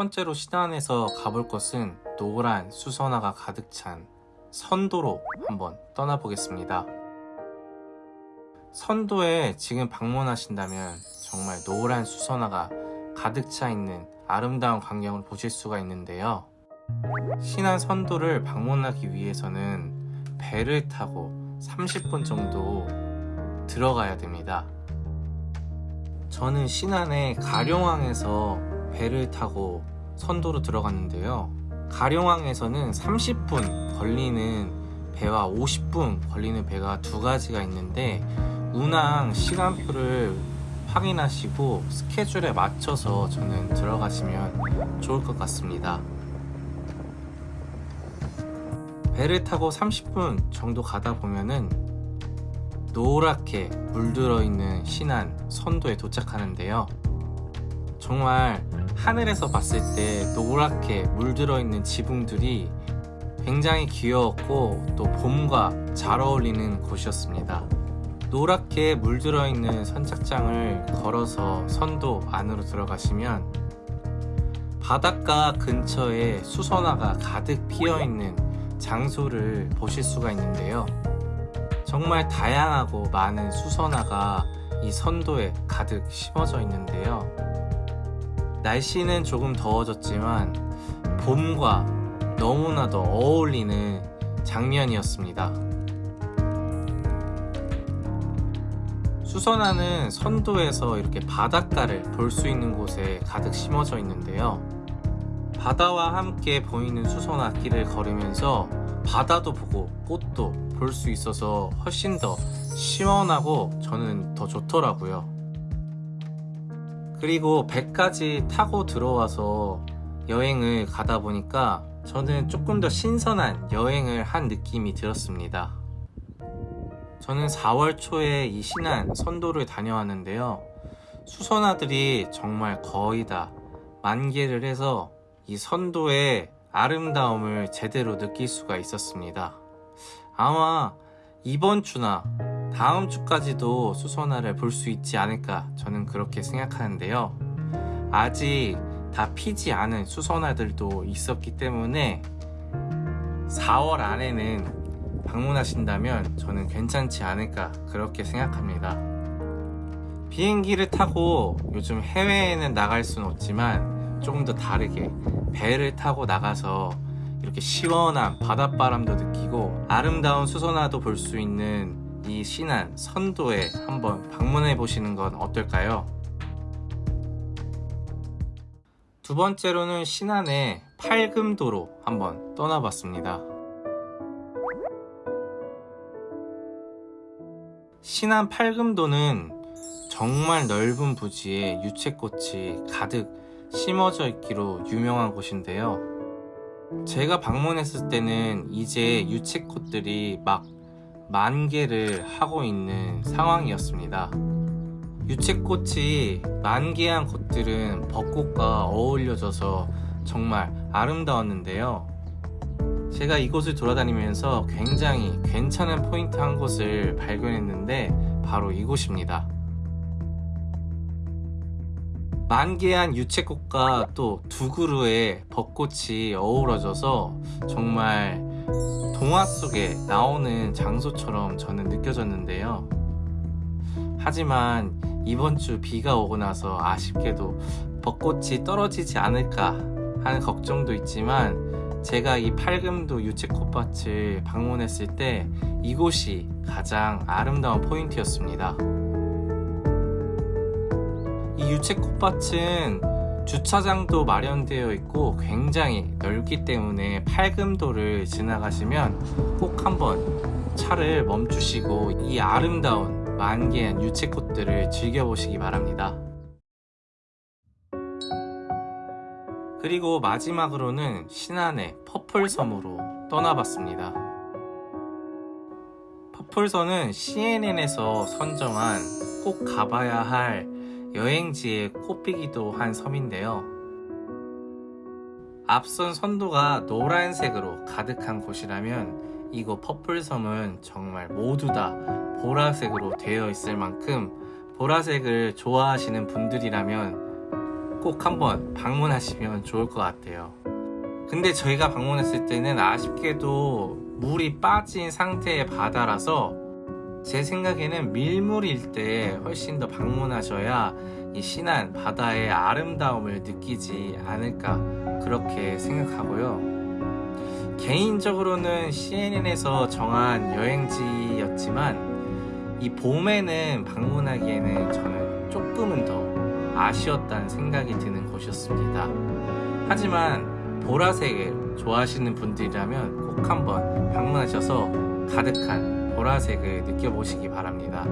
번째로 신안에서 가볼 곳은 노란 수선화가 가득 찬 선도로 한번 떠나보겠습니다. 선도에 지금 방문하신다면 정말 노란 수선화가 가득 차 있는 아름다운 광경을 보실 수가 있는데요. 신안 선도를 방문하기 위해서는 배를 타고 30분 정도 들어가야 됩니다. 저는 신안의 가룡항에서 배를 타고 선도로 들어갔는데요. 가룡항에서는 30분 걸리는 배와 50분 걸리는 배가 두 가지가 있는데 운항 시간표를 확인하시고 스케줄에 맞춰서 저는 들어가시면 좋을 것 같습니다. 배를 타고 30분 정도 가다 보면은 노랗게 물들어 있는 신안 선도에 도착하는데요. 정말 하늘에서 봤을 때 노랗게 물들어 있는 지붕들이 굉장히 귀여웠고 또 봄과 잘 어울리는 곳이었습니다. 노랗게 물들어 있는 선착장을 걸어서 선도 안으로 들어가시면 바닷가 근처에 수선화가 가득 피어 있는 장소를 보실 수가 있는데요. 정말 다양하고 많은 수선화가 이 선도에 가득 심어져 있는데요. 날씨는 조금 더워졌지만 봄과 너무나도 어울리는 장면이었습니다. 수선화는 선도에서 이렇게 바닷가를 볼 수 있는 곳에 가득 심어져 있는데요. 바다와 함께 보이는 수선화 길을 걸으면서 바다도 보고 꽃도 볼 수 있어서 훨씬 더 시원하고 저는 더 좋더라고요. 그리고 배까지 타고 들어와서 여행을 가다 보니까 저는 조금 더 신선한 여행을 한 느낌이 들었습니다. 저는 4월 초에 이 신안 선도를 다녀왔는데요. 수선화들이 정말 거의 다 만개를 해서 이 선도의 아름다움을 제대로 느낄 수가 있었습니다. 아마 이번 주나 다음 주까지도 수선화를 볼 수 있지 않을까 저는 그렇게 생각하는데요. 아직 다 피지 않은 수선화들도 있었기 때문에 4월 안에는 방문하신다면 저는 괜찮지 않을까 그렇게 생각합니다. 비행기를 타고 요즘 해외에는 나갈 수는 없지만 조금 더 다르게 배를 타고 나가서 이렇게 시원한 바닷바람도 느끼고 아름다운 수선화도 볼 수 있는 이 신안 선도에 한번 방문해 보시는 건 어떨까요? 두 번째로는 신안의 팔금도로 한번 떠나봤습니다. 신안 팔금도는 정말 넓은 부지에 유채꽃이 가득 심어져 있기로 유명한 곳인데요. 제가 방문했을 때는 이제 유채꽃들이 막 만 개를 하고 있는 상황이었습니다. 유채꽃이 만개한 곳들은 벚꽃과 어울려져서 정말 아름다웠는데요. 제가 이곳을 돌아다니면서 굉장히 괜찮은 포인트 한 곳을 발견했는데 바로 이곳입니다. 만개한 유채꽃과 또 두 그루의 벚꽃이 어우러져서 정말 동화 속에 나오는 장소처럼 저는 느껴졌는데요. 하지만 이번 주 비가 오고 나서 아쉽게도 벚꽃이 떨어지지 않을까 하는 걱정도 있지만 제가 이 팔금도 유채꽃밭을 방문했을 때 이곳이 가장 아름다운 포인트였습니다. 이 유채꽃밭은 주차장도 마련되어 있고 굉장히 넓기 때문에 팔금도를 지나가시면 꼭 한번 차를 멈추시고 이 아름다운 만개한 유채꽃들을 즐겨보시기 바랍니다. 그리고 마지막으로는 신안의 퍼플섬으로 떠나봤습니다. 퍼플섬은 CNN에서 선정한 꼭 가봐야 할 여행지의 곳이기도 한 섬인데요. 앞선 선도가 노란색으로 가득한 곳이라면 이곳 퍼플섬은 정말 모두 다 보라색으로 되어 있을 만큼 보라색을 좋아하시는 분들이라면 꼭 한번 방문하시면 좋을 것 같아요. 근데 저희가 방문했을 때는 아쉽게도 물이 빠진 상태의 바다라서 제 생각에는 밀물일 때 훨씬 더 방문하셔야 이 신안 바다의 아름다움을 느끼지 않을까 그렇게 생각하고요. 개인적으로는 CNN에서 정한 여행지였지만 이 봄에는 방문하기에는 저는 조금은 더 아쉬웠다는 생각이 드는 곳이었습니다. 하지만 보라색을 좋아하시는 분들이라면 꼭 한번 방문하셔서 가득한 보라색을 느껴보시기 바랍니다.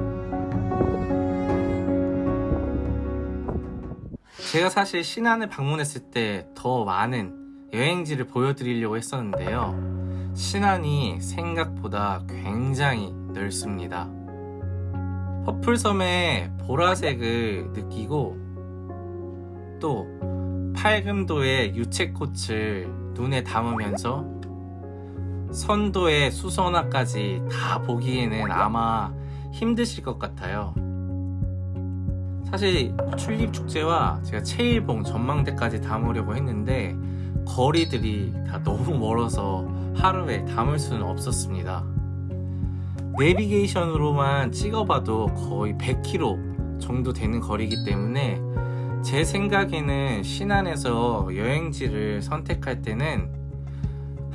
제가 사실 신안을 방문했을 때 더 많은 여행지를 보여드리려고 했었는데요. 신안이 생각보다 굉장히 넓습니다. 퍼플섬의 보라색을 느끼고 또 팔금도의 유채꽃을 눈에 담으면서 선도의 수선화까지 다 보기에는 아마 힘드실 것 같아요. 사실 튤립 축제와 제가 체일봉 전망대까지 담으려고 했는데 거리들이 다 너무 멀어서 하루에 담을 수는 없었습니다. 내비게이션으로만 찍어봐도 거의 100km 정도 되는 거리이기 때문에 제 생각에는 신안에서 여행지를 선택할 때는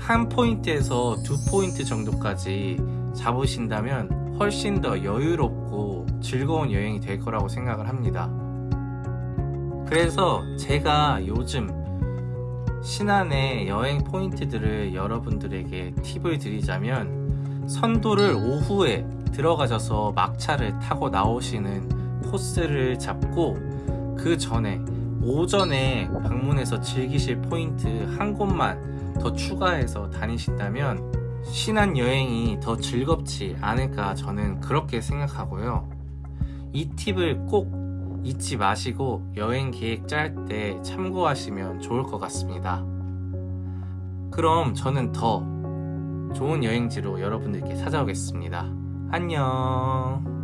한 포인트에서 두 포인트 정도까지 잡으신다면 훨씬 더 여유롭고 즐거운 여행이 될 거라고 생각을 합니다. 그래서 제가 요즘 신안의 여행 포인트들을 여러분들에게 팁을 드리자면 선도를 오후에 들어가셔서 막차를 타고 나오시는 코스를 잡고 그 전에 오전에 방문해서 즐기실 포인트 한 곳만 더 추가해서 다니신다면 신안 여행이 더 즐겁지 않을까 저는 그렇게 생각하고요. 이 팁을 꼭 잊지 마시고 여행 계획 짤 때 참고하시면 좋을 것 같습니다. 그럼 저는 더 좋은 여행지로 여러분들께 찾아오겠습니다. 안녕.